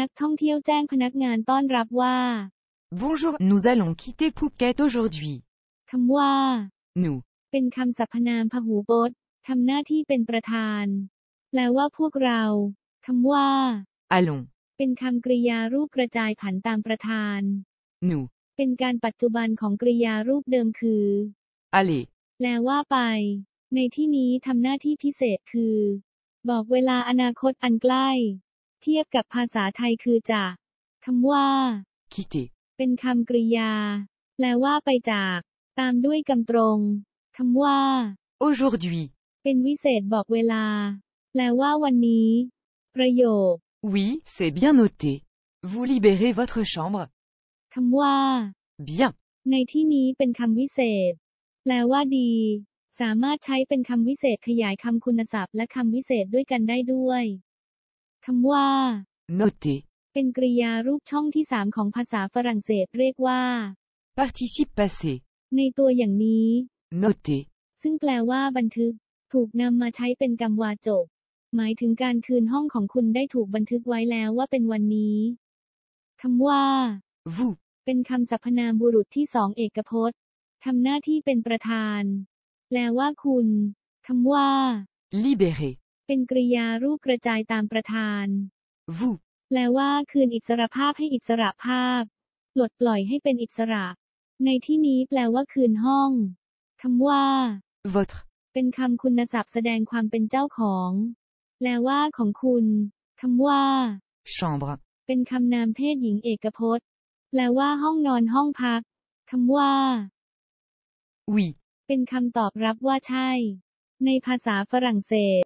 นักท่องเที่ยวแจ้งพนักงานต้อนรับว่า Bonjour, nous allons quitter Phuket aujourd'hui. คำว่า Nous. เป็นคำสรรพนามพหูพจน์ทำหน้าที่เป็นประธาน แปลว่าพวกเราคำว่า Allons. เป็นคำกริยารูปกระจายผันตามประธาน Nous. เป็นการปัจจุบันของกริยารูปเดิมคือ Allez. แปลว่าไป ในที่นี้ทำหน้าที่พิเศษคือ บอกเวลาอนาคตอันใกล้ เทียบกับภาษาไทยคือจะคำว่า Quitter. เป็นคำกริยา แปลว่าไปจาก ตามด้วยกำตรงคำว่า Aujourd'hui. เป็นวิเศษบอกเวลา แปลว่าวันนี้ ประโยค Oui, c'est bien noté. Vous libérez votre chambre. คำว่า Bien. ในที่นี้เป็นคำวิเศษ แปลว่าดี สามารถใช้เป็นคำวิเศษขยายคำคุณศัพท์และคำวิเศษด้วยกันได้ด้วย คำว่า Noté. เป็นกริยารูปช่องที่สามของภาษาฝรั่งเศสเรียกว่า Participe passé. ในตัวอย่างนี้ Noté. ซึ่งแปลว่าบันทึก ถูกนำมาใช้เป็นกรรมวาจก หมายถึงการคืนห้องของคุณได้ถูกบันทึกไว้แล้วว่าเป็นวันนี้คำว่า Vous. เป็นคำสรรพนามบุรุษที่สองเอกพจน์ทำหน้าที่เป็นประธาน แปลว่าคุณคำว่า Libérez. เป็นกริยารูปกระจายตามประธาน Vous. แปลว่าคืนอิสรภาพให้อิสระภาพ ปลดปล่อยให้เป็นอิสระ ในที่นี้แปลว่าคืนห้องคำว่า Votre. เป็นคำคุณศัพท์แสดงความเป็นเจ้าของ แปลว่าของคุณคำว่า Chambre. เป็นคำนามเพศหญิงเอกพจน์ แปลว่าห้องนอนห้องพักคำว่า Oui. เป็นคำตอบรับว่าใช่ ในภาษาฝรั่งเศส